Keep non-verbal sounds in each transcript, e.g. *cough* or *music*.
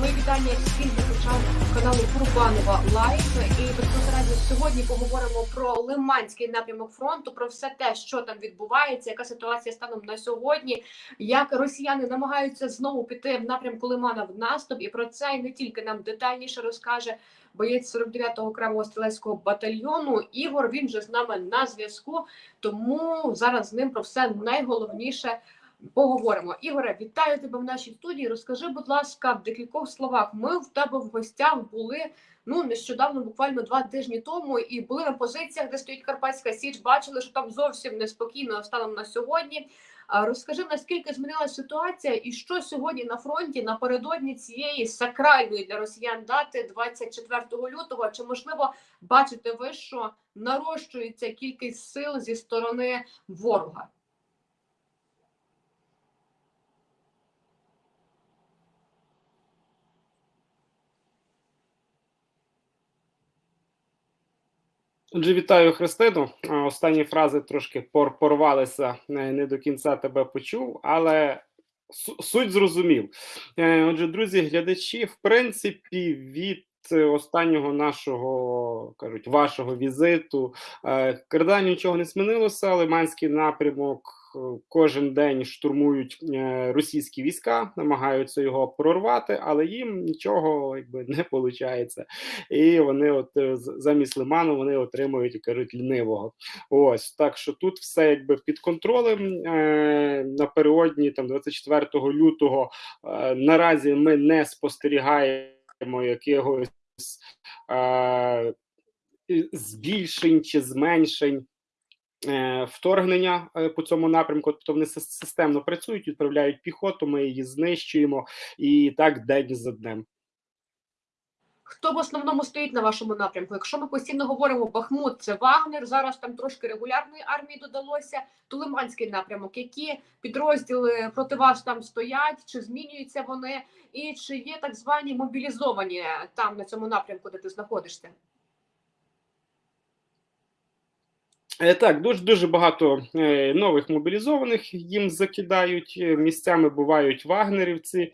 мої вітання всім глядачам каналу Курбанова Live. І безпосередньо сьогодні поговоримо про Лиманський напрямок фронту, про все те, що там відбувається, яка ситуація станом на сьогодні, як росіяни намагаються знову піти в напрямку Лимана в наступ. І про це і не тільки нам детальніше розкаже боєць 49-го окремого стрілецького батальйону. Ігор, він же з нами на зв'язку. Тому зараз з ним про все найголовніше поговоримо. Ігоре, вітаю тебе в нашій студії. Розкажи, будь ласка, в декількох словах. Ми в тебе в гостях були ну нещодавно, буквально два тижні тому, і були на позиціях, де стоїть Карпатська Січ. Бачили, що там зовсім неспокійно станом на сьогодні. Розкажи, наскільки змінилася ситуація, і що сьогодні на фронті напередодні цієї сакральної для росіян дати 24 лютого? Чи можливо бачите ви, що нарощується кількість сил зі сторони ворога? Отже, вітаю Христину. Останні фрази трошки пор порвалися, не до кінця тебе почув, але суть зрозумів. Е, Отже, друзі, глядачі, в принципі, від останнього нашого кажуть вашого візиту е, Карда нічого не змінилося. Лиманський напрямок е, кожен день штурмують е, російські війська, намагаються його прорвати, але їм нічого якби не виходить і вони, от замість лиману, вони отримують кажуть лінивого. Ось так що тут все якби під контролем. Напередодні там 24 лютого наразі ми не спостерігаємо якихось е, збільшень чи зменшень. е, Вторгнення е, по цьому напрямку, тобто вони системно працюють, відправляють піхоту, ми її знищуємо, і так день за днем. Хто в основному стоїть на вашому напрямку? Якщо ми постійно говоримо Бахмут, це Вагнер. Зараз там трошки регулярної армії додалося. То Лиманський напрямок. Які підрозділи проти вас там стоять? Чи змінюються вони? І чи є так звані мобілізовані там на цьому напрямку, де ти знаходишся? Е, Так, дуже дуже багато е, нових мобілізованих їм закидають. е, Місцями бувають вагнерівці,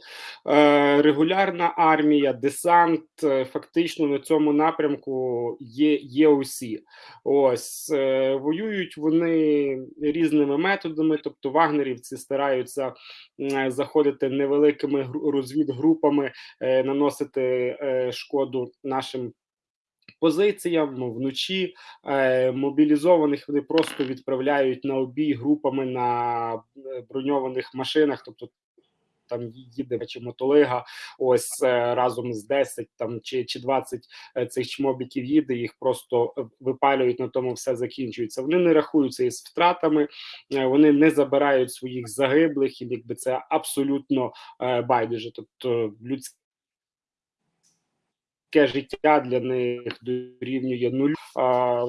е, регулярна армія, десант. е, Фактично на цьому напрямку є, є усі. Ось е, воюють вони різними методами. Тобто, вагнерівці стараються е, заходити невеликими розвідгрупами, е, наносити е, шкоду нашим. Позиціям вночі е, мобілізованих вони просто відправляють на обій групами на е, броньованих машинах, тобто там їде чи мотолига, ось е, разом з 10 там чи, чи 20 е, цих чмобіків їде, їх просто випалюють, на тому все закінчується. Вони не рахуються із втратами, вони не забирають своїх загиблих, і якби це абсолютно байдуже. Тобто людське життя для них дорівнює нулю.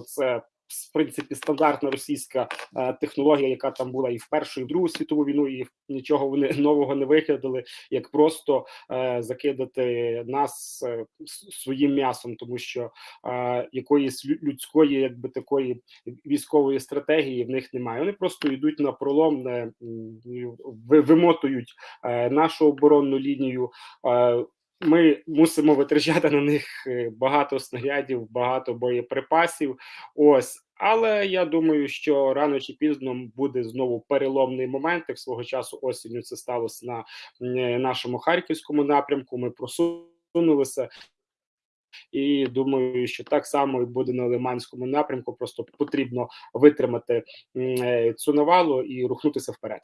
Це в принципі стандартна російська е, технологія, яка там була і в першу, і в другу світову війну, і нічого вони *laughs* нового не викидали, як просто е, закидати нас е, своїм м'ясом, тому що е, якоїсь лю- людської, якби такої військової стратегії в них немає. Вони просто йдуть на пролом, не вимотують е, нашу оборонну лінію. Е, ми мусимо витрачати на них е, багато снарядів, багато боєприпасів. Ось, але я думаю, що рано чи пізно буде знову переломний момент. Як свого часу осінню це сталося на е, нашому харківському напрямку. Ми просунулися. І думаю, що так само і буде на Лиманському напрямку. Просто потрібно витримати е, цю навалу і рухнутися вперед.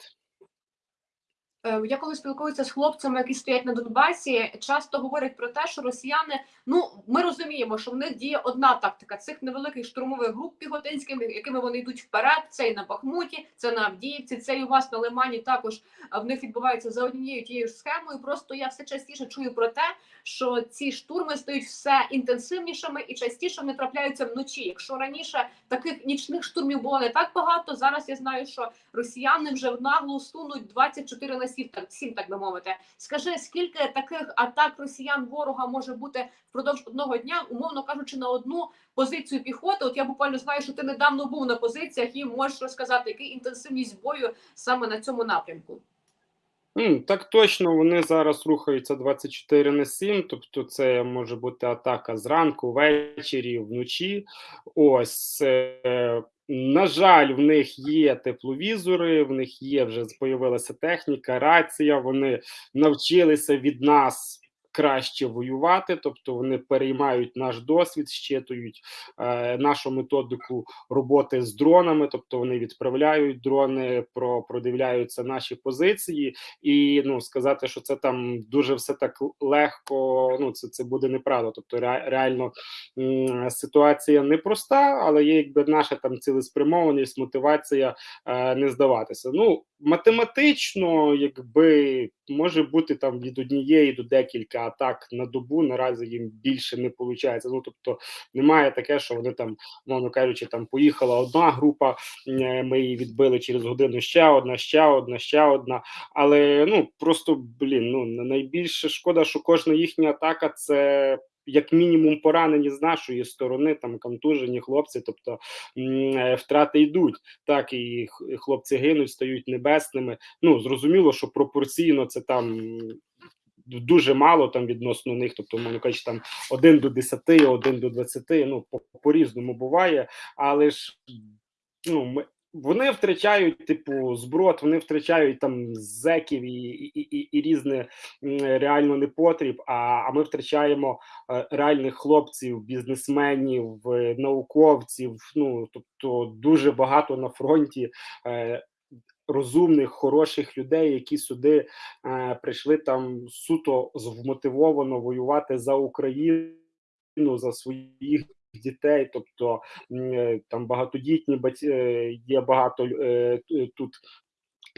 Е, Я коли спілкуюся з хлопцями, які стоять на Донбасі, часто говорять про те, що росіяни, ну ми розуміємо, що в них діє одна тактика цих невеликих штурмових груп піхотинських, якими вони йдуть вперед. Це і на Бахмуті, це на Авдіївці, це і у вас на Лимані. Також в них відбувається за однією тією ж схемою. Просто я все частіше чую про те, що ці штурми стають все інтенсивнішими і частіше вони трапляються вночі. Якщо раніше таких нічних штурмів було не так багато, зараз я знаю, що росіяни вже в наглу сунуть 24 на 7, так, 7, так би мовити. Скажи, скільки таких атак росіян ворога може бути впродовж одного дня, умовно кажучи, на одну позицію піхоти? От я буквально знаю, що ти недавно був на позиціях і можеш розказати, яка інтенсивність бою саме на цьому напрямку. Так точно, вони зараз рухаються 24 на 7, тобто це може бути атака зранку, ввечері, вночі. Ось, е, на жаль, в них є тепловізори, в них є вже з появилася техніка, рація, вони навчилися від нас краще воювати, тобто вони переймають наш досвід, щитують, е, нашу методику роботи з дронами, тобто вони відправляють дрони, про продивляються наші позиції. І ну сказати, що це там дуже все так легко. Ну це це буде неправда. Тобто, ре, реально м, ситуація непроста, але є якби наша там цілеспрямованість, мотивація е, не здаватися. Ну математично, якби може бути там від однієї до декілька атак на добу. Наразі їм більше не виходить. Ну тобто немає таке, що вони там, мовно кажучи, там поїхала одна група, е, ми її відбили через годину. Ще одна, ще одна, ще одна. Але ну просто блін, ну найбільше шкода, що кожна їхня атака це. Як мінімум поранені з нашої сторони, там контужені хлопці, тобто втрати йдуть, так і хлопці гинуть, стають небесними. Ну зрозуміло, що пропорційно це там дуже мало там відносно них, тобто мовно кажучи, там 1 до 10, 1 до 20, ну по різному буває, але ж ну ми. Вони втрачають типу зброд, вони втрачають там зеків і і, і, і різне реально непотріб. А а ми втрачаємо е, реальних хлопців, бізнесменів, е, науковців. Ну тобто дуже багато на фронті е, розумних, хороших людей, які сюди е, прийшли там суто вмотивовано воювати за Україну, за своїх дітей, тобто е, там багатодітні е, є багато е, тут.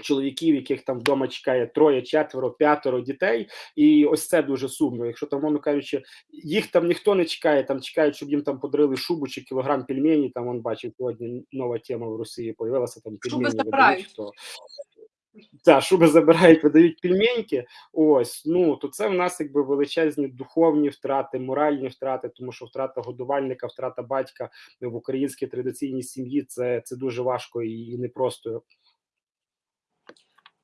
Чоловіків, яких там вдома чекає троє, четверо, п'ятеро дітей, і ось це дуже сумно. Якщо там, мовно кажучи, їх там ніхто не чекає, там чекають, щоб їм там подарили шубу чи кілограм пельмені. Там он бачив сьогодні нова тема в Росії. Появилася там пельмені видають, то та, шуби забирають, видають пельменьки. Ось ну то це в нас якби величезні духовні втрати, моральні втрати, тому що втрата годувальника, втрата батька в українській традиційній сім'ї це це дуже важко і непросто.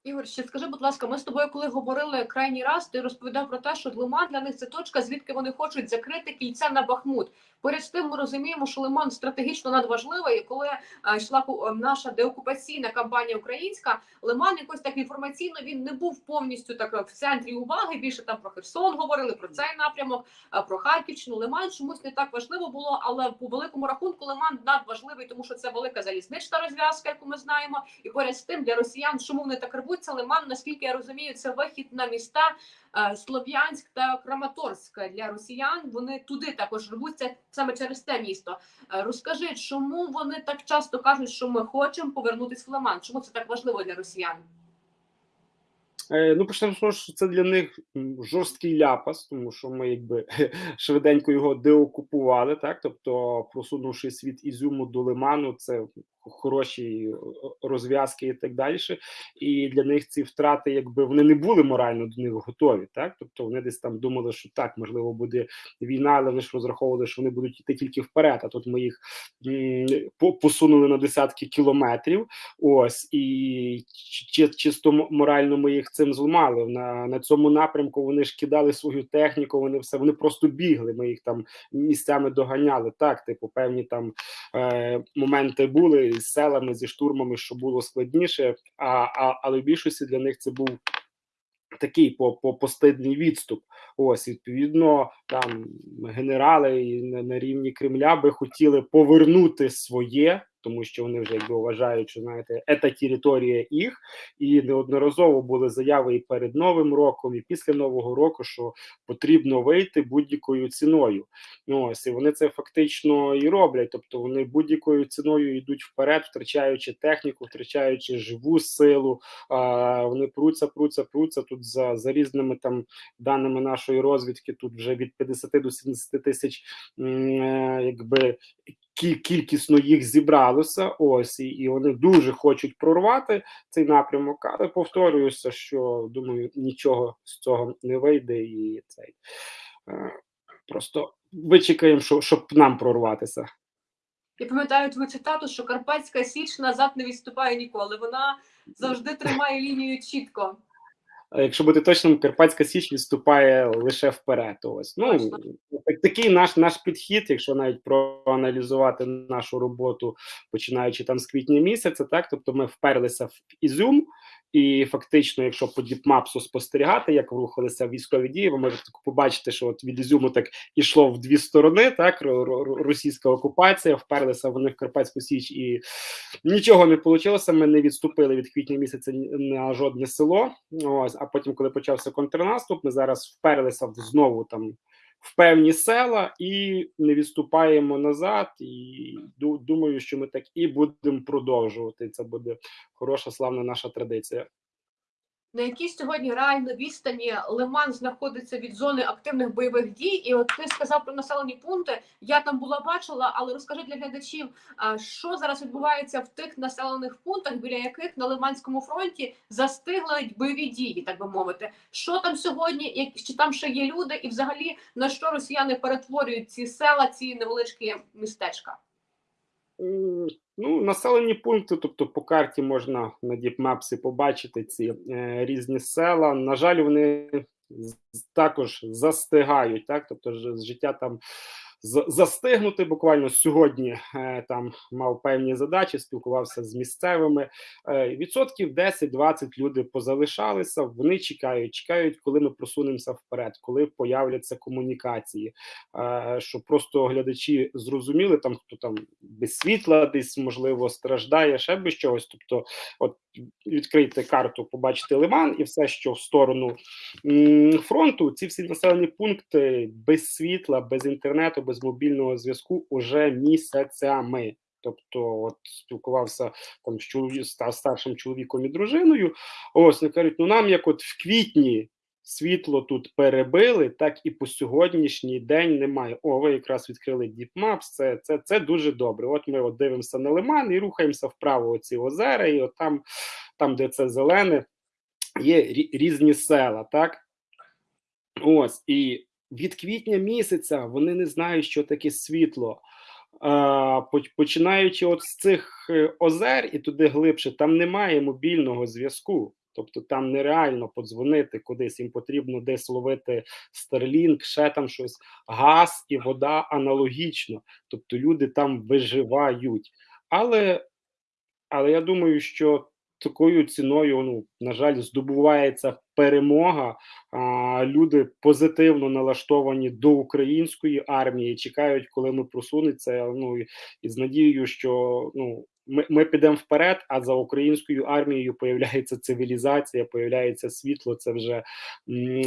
Ігор, ще скажи, будь ласка, ми з тобою, коли говорили крайній раз, ти розповідав про те, що Лиман для них це точка, звідки вони хочуть закрити кільця на Бахмут. Поряд з тим, ми розуміємо, що Лиман стратегічно надважливий. І коли а, йшла наша деокупаційна кампанія українська, Лиман якось так інформаційно він не був повністю так в центрі уваги. Більше там про Херсон говорили про цей напрямок, а, про Харківщину. Лиман чомусь не так важливо було, але по великому рахунку Лиман надважливий, тому що це велика залізнична розв'язка, яку ми знаємо. І поряд з тим для росіян, чому вони так рвуться, Лиман, наскільки я розумію, це вихід на міста. Слов'янськ та Краматорськ для росіян. Вони туди також рвуться саме через те місто. Розкажи, чому вони так часто кажуть, що ми хочемо повернутися в Лиман? Чому це так важливо для росіян? Е, ну, почнемо що це для них жорсткий ляпас, тому що ми якби *laughs* швиденько його деокупували, так тобто, просунувши світ Ізюму до Лиману, це хороші розв'язки і так далі. І для них ці втрати, якби вони не були морально до них готові. Так, тобто вони десь там думали, що так можливо буде війна, але вони ж розраховували, що вони будуть йти тільки вперед. А тут ми їх посунули на десятки кілометрів. Ось і чисто морально ми їх цим зламали. На на цьому напрямку вони ж кидали свою техніку. Вони все вони просто бігли. Ми їх там місцями доганяли. Так, типу, певні там е, моменти були з селами, зі штурмами, що було складніше, а, а але в більшості для них це був такий по, по постидний відступ. Ось відповідно, там генерали на, на рівні Кремля би хотіли повернути своє тому що вони вже якби вважають, що знаєте, це територія їх, і неодноразово були заяви і перед новим роком, і після нового року, що потрібно вийти будь-якою ціною. Ну ось і вони це фактично і роблять. Тобто вони будь-якою ціною йдуть вперед, втрачаючи техніку, втрачаючи живу силу. А вони пруться, пруться, пруться тут за за різними там даними нашої розвідки. Тут вже від 50 до 70 тисяч, е, якби кількісно їх зібралося. Ось і, і вони дуже хочуть прорвати цей напрямок. Але повторююся, що думаю, нічого з цього не вийде, і цей е, просто вичекаємо, що, щоб нам прорватися. Я пам'ятаю твою цитату, що Карпатська Січ назад не відступає ніколи. Вона завжди тримає лінію чітко. Якщо бути точним, Карпатська Січ відступає лише вперед. Ось ну так- такий наш наш підхід, якщо навіть проаналізувати нашу роботу, починаючи там з квітня місяця, так тобто ми вперлися в Ізюм, і фактично, якщо по діпмапсу спостерігати, як рухалися військові дії, ви можете побачити, що от від Ізюму так ішло в дві сторони. Так ро- ро- російська окупація, вперлися вони в Карпатську Січ, і нічого не вийшло. Ми не відступили від квітня місяця на жодне село. Ось, а потім, коли почався контрнаступ, ми зараз вперлися в знову там. В певні села і не відступаємо назад. І думаю, що ми так і будемо продовжувати. Це буде хороша славна наша традиція. На якій сьогодні реально відстані Лиман знаходиться від зони активних бойових дій? І от ти сказав про населені пункти. Я там була бачила, але розкажи для глядачів, що зараз відбувається в тих населених пунктах, біля яких на Лиманському фронті застигли бойові дії, так би мовити. Що там сьогодні? Чи там ще є люди, і взагалі на що росіяни перетворюють ці села, ці невеличкі містечка? Ну, населені пункти, тобто по карті можна на діпмепсі побачити ці е, різні села. На жаль, вони також застигають, так? Тобто життя там застигнути. Буквально сьогодні е, там мав певні задачі, спілкувався з місцевими. Е, відсотків 10-20 люди позалишалися. Вони чекають, чекають, коли ми просунемося вперед, коли появляться комунікації. Е, щоб просто глядачі зрозуміли, там хто там без світла, десь можливо страждає, ще без чогось. Тобто, от відкрийте карту, побачите лиман, і все, що в сторону фронту, ці всі населені пункти без світла, без інтернету, без мобільного зв'язку уже місяцями. Тобто, от спілкувався там з старшим чоловіком і дружиною. Ось вони кажуть, ну нам як от в квітні світло тут перебили, так і по сьогоднішній день немає. О, ви якраз відкрили Deep Maps, це, це, це дуже добре. От ми от дивимося на лиман і рухаємося вправо оці озера, і от там, там, де це зелене, є різні села, так? Ось, і від квітня місяця вони не знають, що таке світло. Починаючи от з цих е, озер і туди глибше, там немає мобільного зв'язку. Тобто там нереально подзвонити кудись, їм потрібно десь ловити Starlink, ще там щось. Газ і вода аналогічно. Тобто люди там виживають. Але, але я думаю, що такою ціною, ну, на жаль, здобувається перемога. А, люди позитивно налаштовані до української армії, чекають, коли ми просунеться. Ну і, з надією, що ну. Ми, ми підемо вперед, а за українською армією появляється цивілізація, появляється світло. Це вже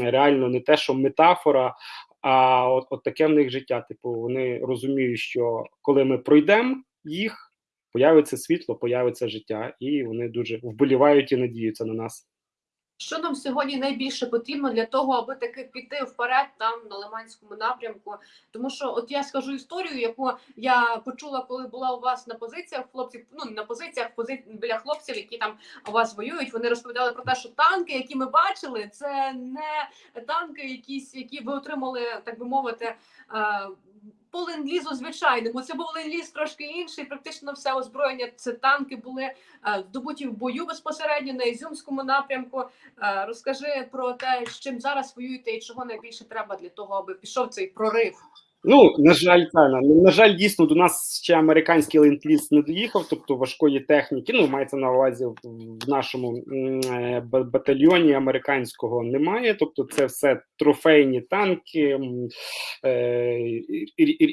реально не те, що метафора, а от, от таке в них життя. Типу, вони розуміють, що коли ми пройдемо їх, появиться світло, появиться життя, і вони дуже вболівають і надіються на нас. Що нам сьогодні найбільше потрібно для того, аби таки піти вперед там на Лиманському напрямку? Тому що, от я скажу історію, яку я почула, коли була у вас на позиціях хлопців. Ну на позиціях, пози... біля хлопців, які там у вас воюють. Вони розповідали про те, що танки, які ми бачили, це не танки, якісь, які ви отримали, так би мовити. По ленд-лізу звичайному це був ленд-ліз трошки інший. Практично все озброєння. Це танки були е, здобуті в бою безпосередньо на Ізюмському напрямку. Е, Розкажи про те, з чим зараз воюєте і чого найбільше треба для того, аби пішов цей прорив. Ну, на жаль, та, на, жаль, дійсно до нас ще американський ленд-ліз не доїхав, тобто важкої техніки. Ну, мається на увазі в, нашому е, батальйоні американського немає. Тобто, це все трофейні танки, е,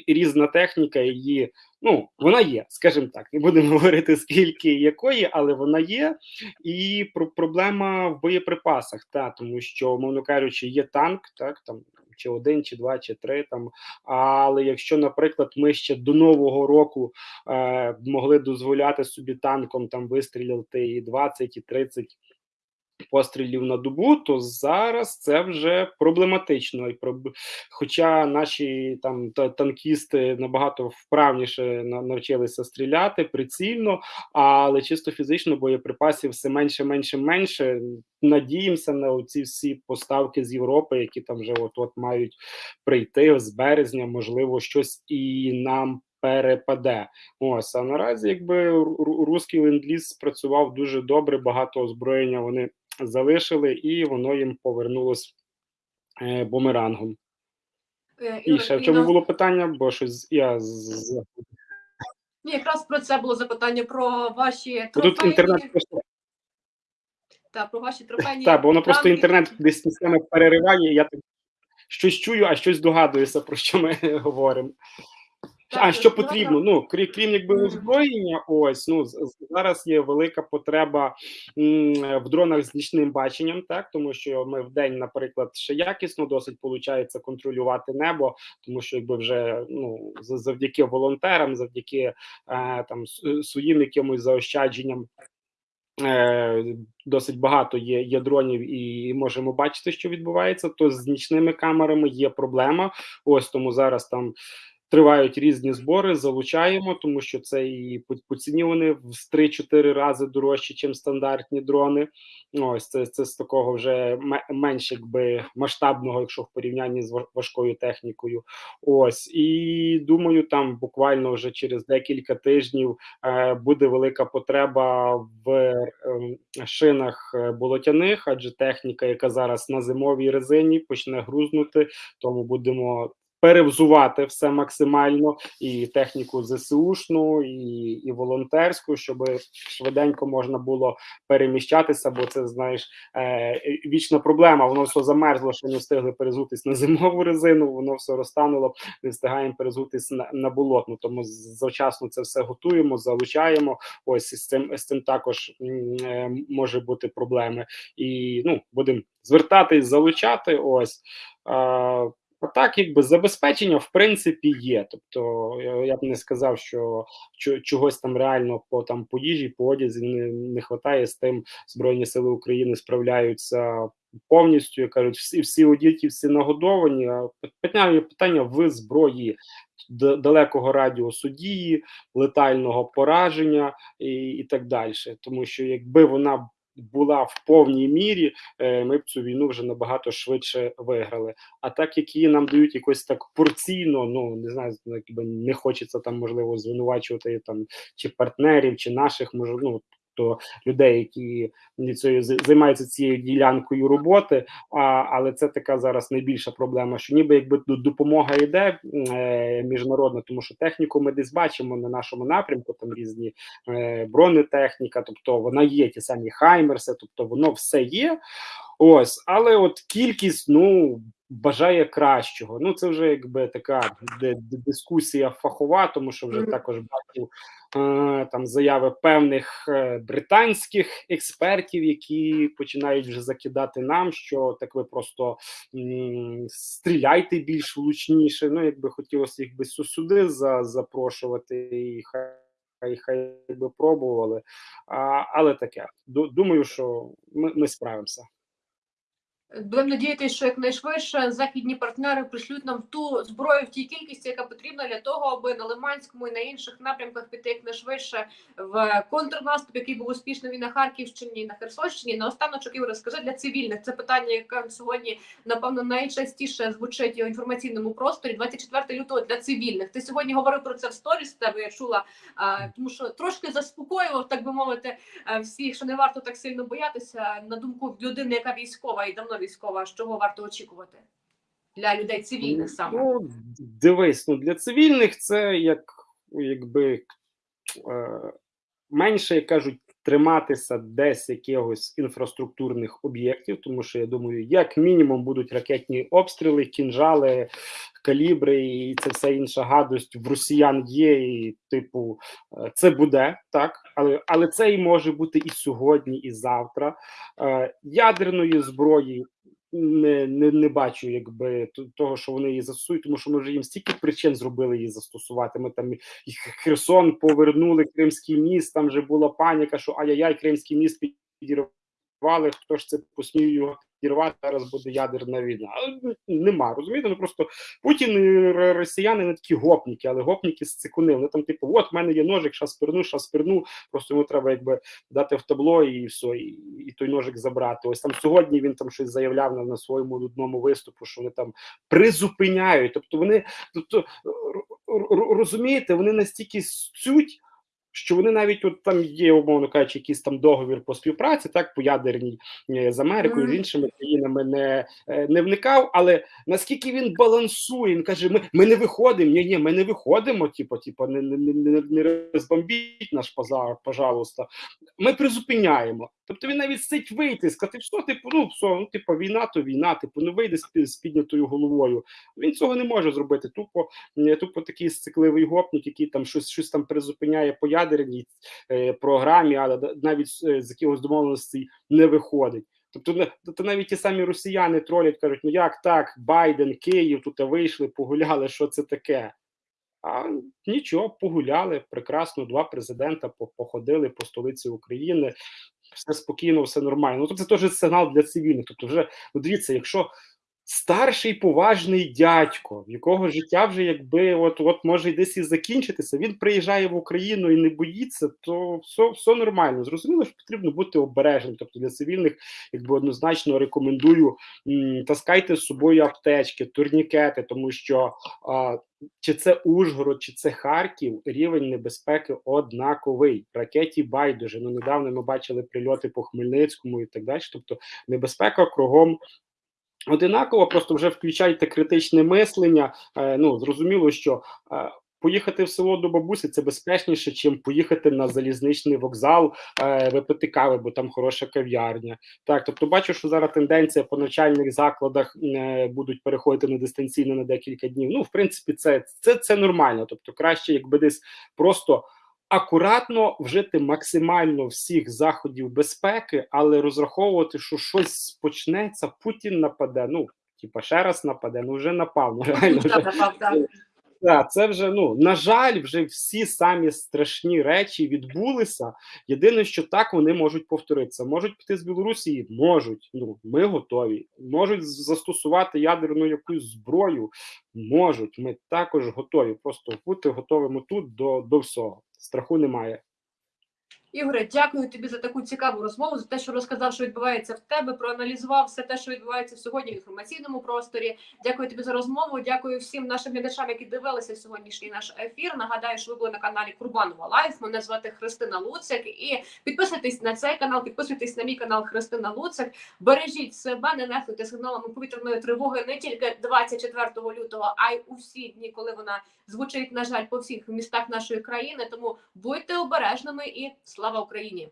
різна техніка. Її ну вона є, скажімо так. Не будемо *laughs* говорити скільки якої, але вона є. І про проблема в боєприпасах, та тому що, мовно кажучи, є танк, так там. Чи один, чи два, чи три там. Але якщо, наприклад, ми ще до нового року е, могли дозволяти собі танком там вистрілити і 20, і 30 пострілів на добу, то зараз це вже проблематично. І Хоча наші там танкісти набагато вправніше навчилися стріляти прицільно, але чисто фізично боєприпасів все менше, менше, менше. Надіємося на ці всі поставки з Європи, які там вже от от мають прийти з березня. Можливо, щось і нам перепаде. Ось а наразі, якби ру- ру- руський ленд-ліз спрацював дуже добре, багато озброєння вони залишили, і воно їм повернулось е, бумерангом. Е, І ще в чому було питання? Бо щось я з- Ні, якраз про це було запитання про ваші бо тут інтернет просто та про ваші трофейні. так, бо воно просто інтернет десь місцями перериває. і Я так щось чую, а щось догадуюся, про що ми *laughs* говоримо. А що потрібно? Ну крім, крім якби озброєння, ось ну зараз є велика потреба в дронах з нічним баченням, так тому що ми в день, наприклад, ще якісно досить виходить контролювати небо, тому що якби вже ну за- завдяки волонтерам, завдяки е, там своїм якимось заощадженням. Е, досить багато є, є дронів, і можемо бачити, що відбувається. То з нічними камерами є проблема. Ось тому зараз там тривають різні збори, залучаємо, тому що це і по, ціні вони в 3-4 рази дорожчі, ніж стандартні дрони. Ось це, це з такого вже ме- менш якби масштабного, якщо в порівнянні з ва- важкою технікою. Ось і думаю, там буквально вже через декілька тижнів е, буде велика потреба в е, шинах е, болотяних, адже техніка, яка зараз на зимовій резині, почне грузнути, тому будемо. Перевзувати все максимально і техніку ЗСУшну, і, і волонтерську, щоб швиденько можна було переміщатися, бо це знаєш е, вічна проблема. Воно все замерзло, що не встигли перезутись на зимову резину. Воно все розтануло, не встигаємо перезутись на, на болотну. Тому завчасно це все готуємо, залучаємо. Ось з цим з цим також е, може бути проблеми. І ну будемо звертатись, залучати. Ось. Е, а так, якби забезпечення в принципі є. Тобто я, б не сказав, що чогось там реально по там по їжі, по одязі не, не вистачає з тим. Збройні сили України справляються повністю. Кажуть, всі всі одіті, всі нагодовані. Питання питання в зброї далекого радіусу дії, летального пораження і, і так далі. Тому що якби вона була в повній мірі, е, ми б цю війну вже набагато швидше виграли. А так як її нам дають якось так порційно, ну не знаю, якби не хочеться там можливо звинувачувати там чи партнерів, чи наших може, ну, то людей, які цією займаються цією ділянкою роботи. А, але це така зараз найбільша проблема. Що ніби якби допомога йде е, міжнародна, тому що техніку ми десь бачимо на нашому напрямку, там різні е, бронетехніка, тобто вона є, ті самі хаймерси, тобто воно все є. Ось, але от кількість, ну. Бажає кращого. Ну, це вже якби така дискусія фахова, тому що вже також бачив е, там заяви певних е, британських експертів, які починають вже закидати нам, що так ви просто стріляйте більш влучніше. Ну, якби хотілося їх би сю- сюди за, запрошувати і хай. Хай хай би пробували, а, але таке. Ду- Думаю, що ми, ми справимося. Будемо надіятися, що якнайшвидше західні партнери пришлють нам ту зброю в тій кількості, яка потрібна для того, аби на Лиманському і на інших напрямках піти якнайшвидше в контрнаступ, який був успішний і на Харківщині, і на Херсонщині. На останочок Ігор, скажи для цивільних це питання, яке сьогодні напевно найчастіше звучить у інформаційному просторі. 24 лютого для цивільних. Ти сьогодні говорив про це в сторіс. Тебе я чула, тому що трошки заспокоював, так би мовити, всіх, що не варто так сильно боятися. На думку людини, яка військова і давно військова, чого варто очікувати для людей цивільних саме. Ну, дивись, ну для цивільних це як якби е, менше, як кажуть, триматися десь якихось інфраструктурних об'єктів, тому що я думаю, як мінімум будуть ракетні обстріли, кінжали, калібри, і це все інша гадость в росіян є. І, типу, е, це буде так, але але це і може бути і сьогодні, і завтра. Е, Ядерної зброї не, не, не бачу, якби того, що вони її застосують, тому що ми вже їм стільки причин зробили її застосувати. Ми там і Херсон повернули Кримський міст. Там вже була паніка, що ай-яй-яй, Кримський міст підірвали. Хто ж це посмів його підірвати? Зараз буде ядерна війна. Нема, розумієте? Ну просто Путін і росіяни не такі гопніки, але гопніки з цикуни. Вони там, типу, от в мене є ножик, щас перну, щас перну. Просто йому треба якби дати в табло і все, і, і той ножик забрати. Ось там сьогодні він там щось заявляв на, на своєму одному виступу, що вони там призупиняють. Тобто вони тобто розумієте, вони настільки суть, що вони навіть от там є, умовно кажучи, якийсь там договір по співпраці, так по ядерній е, з Америкою, з іншими країнами не, е, не вникав. Але наскільки він балансує, він каже: ми, ми не виходимо. Ні, ні, ми не виходимо. Типу, типу, не, не, не, не- розбомбіть наш пожалуйста. Ми призупиняємо. Тобто він навіть сить вийти, сказати, що типу, ну все, ну типу, війна, то війна, типу, ну вийде з, піднятою головою. Він цього не може зробити. Тупо тупо такий сцикливий гопник, який там щось щось там призупиняє по ядерній е, програмі, але навіть е, з якихось домовленостей не виходить. Тобто, не- тобто навіть ті самі росіяни тролять, кажуть, ну як так, Байден, Київ, тут вийшли, погуляли, що це таке? А нічого, погуляли прекрасно. Два президента походили по столиці України, все спокійно, все нормально. Ну тобто це теж сигнал для цивільних. Тобто, вже ну, дивіться, якщо старший поважний дядько, в якого життя вже якби от от може десь і закінчитися, він приїжджає в Україну і не боїться, то все, все нормально. Зрозуміло, що потрібно бути обережним. Тобто для цивільних, якби однозначно рекомендую м, таскайте з собою аптечки, турнікети, тому що а, чи це Ужгород, чи це Харків, рівень небезпеки однаковий. Ракеті байдуже. Ну недавно ми бачили прильоти по Хмельницькому і так далі. Тобто небезпека кругом одинаково, просто вже включайте критичне мислення. Е, ну зрозуміло, що е, поїхати в село до бабусі це безпечніше, чим поїхати на залізничний вокзал, е, випити кави, бо там хороша кав'ярня. Так, тобто бачу, що зараз тенденція по навчальних закладах е, будуть переходити на дистанційно на декілька днів. Ну, в принципі, це, це, це нормально. Тобто, краще, якби десь просто. Акуратно вжити максимально всіх заходів безпеки, але розраховувати, що щось почнеться, Путін нападе. Ну, типа, ще раз нападе, ну вже напав. Ну, реально вже Так, це вже ну на жаль, вже всі самі страшні речі відбулися. Єдине, що так вони можуть повторитися. Можуть піти з Білорусі, можуть. Ну ми готові. Можуть застосувати ядерну якусь зброю. Можуть. Ми також готові. Просто бути готовими тут до, до всього. Страху немає. Ігоре, дякую тобі за таку цікаву розмову, за те, що розказав, що відбувається в тебе, проаналізував все те, що відбувається сьогодні в інформаційному просторі. Дякую тобі за розмову. Дякую всім нашим глядачам, які дивилися сьогоднішній наш ефір. Нагадаю, що ви були на каналі Курбанова Live. Мене звати Христина Луцик. І підписуйтесь на цей канал, підписуйтесь на мій канал Христина Луцик. Бережіть себе, не нехтуйте сигналами повітряної тривоги не тільки 24 лютого, а й у всі дні, коли вона звучить, на жаль, по всіх містах нашої країни. Тому будьте обережними і Слава Україні!